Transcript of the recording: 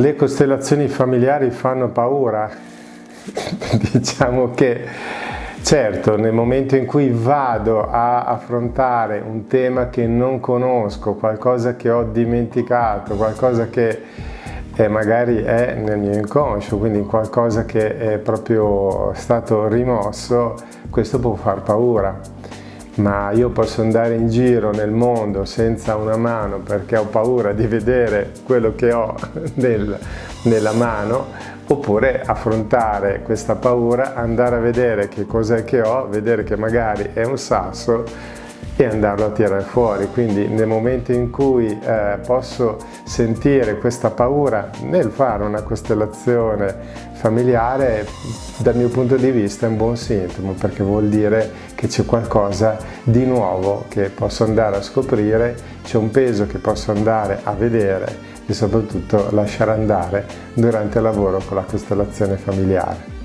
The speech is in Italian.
Le costellazioni familiari fanno paura? diciamo che certo nel momento in cui vado a affrontare un tema che non conosco, qualcosa che ho dimenticato, qualcosa che eh, magari è nel mio inconscio, quindi qualcosa che è proprio stato rimosso, questo può far paura ma io posso andare in giro nel mondo senza una mano perché ho paura di vedere quello che ho nel, nella mano oppure affrontare questa paura, andare a vedere che cos'è che ho, vedere che magari è un sasso e andarlo a tirare fuori. Quindi nel momento in cui eh, posso sentire questa paura nel fare una costellazione familiare, dal mio punto di vista è un buon sintomo perché vuol dire che c'è qualcosa di nuovo che posso andare a scoprire, c'è un peso che posso andare a vedere e soprattutto lasciare andare durante il lavoro con la costellazione familiare.